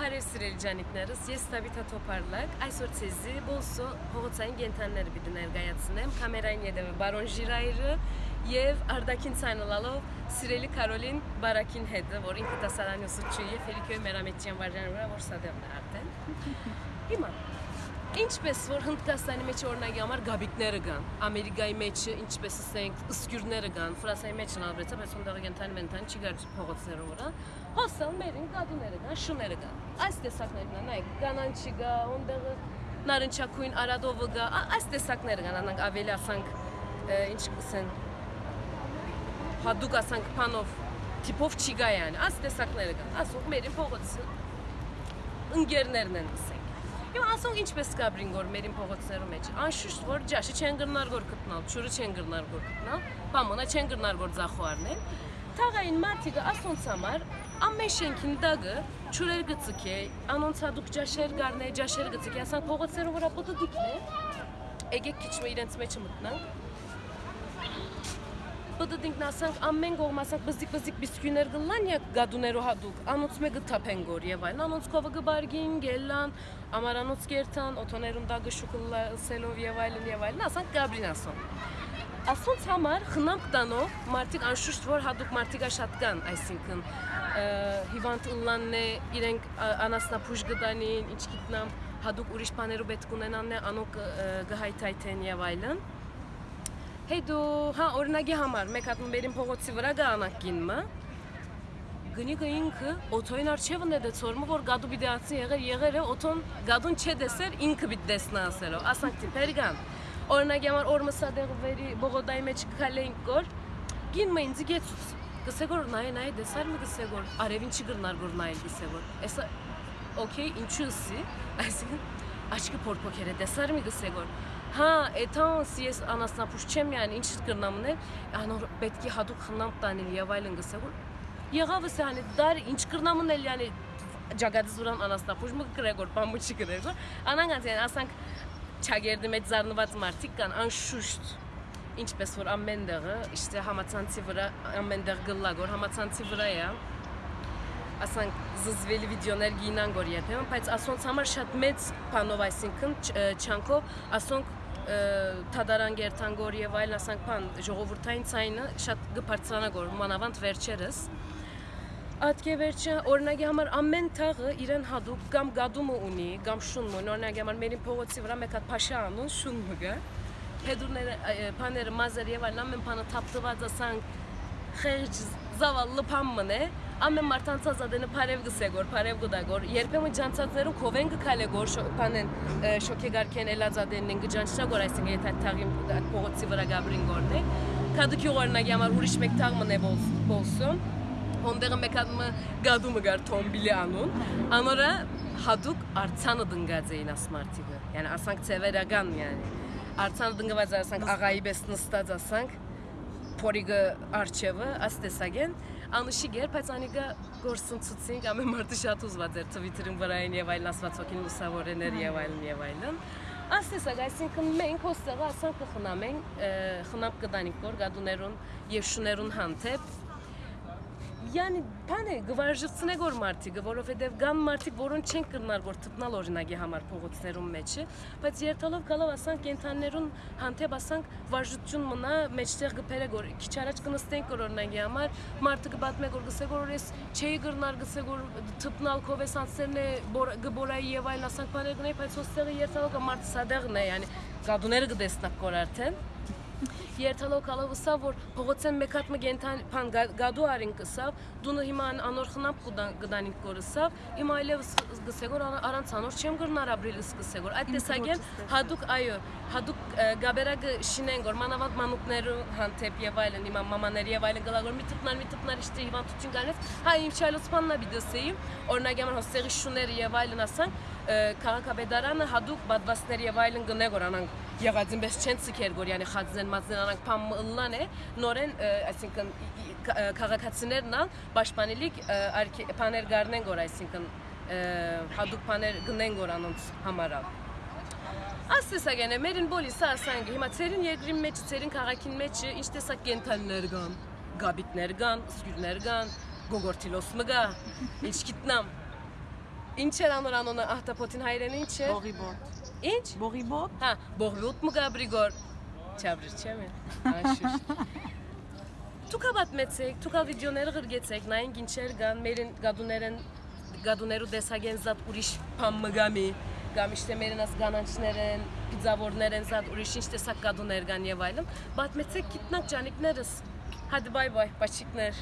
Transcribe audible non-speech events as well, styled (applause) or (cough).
Բարև սիրելի ջանիկներս, ես Տավիթա Թոփարլակ, այսօր ցեզի բոլսո փողոցային կենթանիները պիտի ներկայացնեմ, կամերային յետևը բարոն Ժիրայրը եւ Արդակին ցանալալով սիրելի Կարոլին Բարակին հետը, որ ինքը դասարանի ուսուցիչ է, Ֆելիքոյ Մերամեջյան վարժանը վրա որ սադեղն է արդեն։ Հիմա Ինչպես որ Հնդկաստանի մեջ օրինակի համար գաբիկները կան, Ամերիկայի մեջ ինչպես ասենք ըսկյուրները կան, Ֆրանսիայի մեջ նավրեցա, բայց ոնդեղ կենթան վենթան չի գար փողոցներով վրա։ Հոսալ մերին գադուները կան, շուները կան։ Այս տեսակներն են, նայեք, կանանչի կա, ոնդեղ նարնջակույն արադովը կա, այս տեսակները կան, անանք ավելի ասանք ինչ կսեն հadouk ասանք փանով տիպով չի գա այս տեսակները կան։ Ասող մերին փողոցը ընկերներն են ասենք Եվ ասոնք ինչպես կաբրին գոր մերին փողոցներում մեջ։ Անշուշտ որ ջաշի չեն գրնար գոր գտնալ, ճուրը չեն գրնար գոր գտնալ, բամոնա չեն գրնար գոր ձախոարնել։ Թաղային մարտիկը ասոնց համար ամեն շենքին դագը ճուրեր գծկե, անոնց հadouk ջաշեր գարնե, ջաշեր գծկե, ասանք փողոցներում վրա պոտը դիքնե։ Եկեք քիչ մը իրենց մեջ մտնանք բդդինք նասանք ամեն կողմ ասանք բզիկ բզիկ բիսկյուներ գլան յա գադուներու հադուկ անոնց մե գթափեն գոր եւ այլն անոնց կովը գբարգին գելան ամարանոց կերտան օթոներուն դագը շուկլա սելով եւ այլն եւ այլն ասանք գաբրին ասոն ասոնց համար խնամք տանով մարդիկ անշուշտ որ հադուկ մարդիկա շատ կան այսինքն հիվանդ ըլլանն է իրենք անասնապուժ գտանին ինչ գիտնամ հադուկ ուրիշ բաներու պետք ունենանն է անոք գհայթայթեն եւ այլն Հետո, հա, օրինակի համար, մեկ հատ մերին փողոցի վրա գանակ ինմը, գնիկը ինքը օթոյին արջևն է դեցորմը, որ գադու բիդեացի եղեր եղեր է, օթոն գադուն չէ դեսեր, ինքը բիտ դեսնա ասերով, ասանք տիպեր գան։ Օրինակի համար օր մսադեղ վերի բողոդայի մեջ կքալեինք գոր, գինմը ինձի գեցուց, գսեգոր նայ նայ դեսար մի գսեգոր, արևին չի գրնար գոր նայել գսեգոր, էսա, օքեյ, ինչու սի, այսինքն, աչկը փորփոքեր է, դեսար մի գսեգոր, Հա, էթան սիես անասնապուշ չեմ յան ինչ կրնամներ, անոր պետքի հadouk խնամ տանել եւ այլն գսեգոր։ Եղավս yəni դար ինչ կրնամնել yəni ջագադի զուրան անասնապուշ մը գրեգոր պամուչի գրեգոր։ Անանգած yəni ասանք չագերդի մեջ զառնված մարդիկ կան անշուշտ ինչպես որ ամենտեղը իշտե համացանցի վրա ամենտեղ գլլագոր համացանցի վրա է ասանք զզվելի վիդեոներ գինան գոր երբեմն, բայց ասոնց համար շատ մեծ բանով, այսինքն չանքով ասոնք թադարան գերտան գոր եւ այլն ասանք բան ժողովրդային ցայնը շատ գբարձրանա գոր մանավանդ վերջերս Ատկե վերջը օրինակի համար ամեն թաղը իրեն հadoop կամ գադումը ունի, կամ շունը, օրինակի համար մերին փողոցի վրա մեկ հատ փաշա անուն շունը գա։ Հետուրները, բաները, մազեր եւ այլն ամեն բանը թափտված ասանք խեղճ զավալը փամմն է, ամեն մարդանցած ադենը բարև գսեգոր, բարև գդագոր, երբեմն ջանցածներում քովեն գքալե գոր բանեն շոկեգարքեն էլազադենն գջանչա գոր այսինքն եթե թաղին փողոցի վրա գաբրին գորն է, կադուքի օրնագի համար ուրիշ մեկ թաղ մնե բոլսում, հոնդեղը մեկ հատ գադումը գար թոմբիլի անուն, անորա հadouk արցանը դնգած էին ասմարտիկը, yəni ասանք ծևերական, yəni արցանը դնգված ասանք աղայի պես նստած ասանք փորիգը արջևը աստեսագեն անուշի գեր, բայց անիկը գործընծուցինք, ամեն մարդը շատ ուզված էր Twitter-ին վրային եւ այլն ասվածոքին լուսավորեներ եւ այլն եւ այլն։ Աստեսագ, այսինքն մենք հոստեղը ասանք կխնամենք, խնամ կդանիք գոր գադուներուն եւ շուներուն հանդեպ Yani բանը գվարժցնե գոր մարդիկը, որովհետև կան մարդիկ, որոնք չեն կրնար որ թփնալ օրինակի համար փողոցներում մեջը, բայց երթալով գալով ասանք կենթաններուն հանդեպ ասանք վարժություն մնա մեջտեղ գբերը գոր քիչ առաջ կնստենք որ օրինակի համար մարդը կբատմե գոր գսե գոր ես չէի կրնար գսե գոր թփնալ կովեսանսերն է գբորայի եւ այլն ասանք բաներ գնայի, բայց հոստեղը երթալով մարդը սադեղն է, yani գադուները կդեսնակ գոր արդեն երթալով կալով սա որ փողոցեն մեկ հատ մգենթան փան գադու արին կսավ դունը հիմա անոր խնապ գդանին կորսավ հիմա այլևս գսեգոր առանց անոր չեմ գրնար ապրիլ սկսեգոր այդ տեսակեն հadouk այո հadouk գաբերագը շինեն գոր մանավանդ մանուկներու հանդեպ եւ այլն հիմա մամաների եւ այլն գլագոր մի տպնար մի տպնար իշտի հիվանդություն կանես հա իմ չայլոցմաննա բիդսեի օրինակ յաման հոստեղի շուներ եւ այլն ասան քաղաքապետարանը հadouk բադվասներ եւ այլն գնե գոր անանք եղածին պես չեն ցկեր գոր yani խածեն մածեն անանք փամ ըլլան է նորեն այսինքն քաղաքացիներն ալ պաշտպանելիք բաներ գարնեն գոր այսինքն հadoop բաներ գնեն գոր անոնց համարալ Աստեսագենե մերին բոլի սա ասանգ հիմա ցերին երկրի մեջ ցերին քաղաքին մեջ ինչ տեսակ կենթանիներ կան գաբիտներ կան սկյուրներ կան գոգորտիլոս մգա (laughs) ինչ գիտնամ Ինչ էր անոր անոնը ահտապոտին հայրենի ինչ էր։ Բողիբոտ։ Ինչ։ Բողիբոտ։ Հա, բողլուտ մը գաբրիգոր։ Չաբրի չեմ։ Աշուշ։ Թուքա բատմեցեք, թուքա վիդեոները գրգեցեք, նայենք ինչեր կան, մերին գադուներեն գադուներու դեսագեն զատ ուրիշ փամ մգամի, կամ իշտե մերին աս կանանչներեն, պիզավորներեն զատ ուրիշ ինչ տեսակ գադուներ կան եւ այլն։ Բատմեցեք գիտնակ ջանիկներս։ Հadi bay bay, paçikler.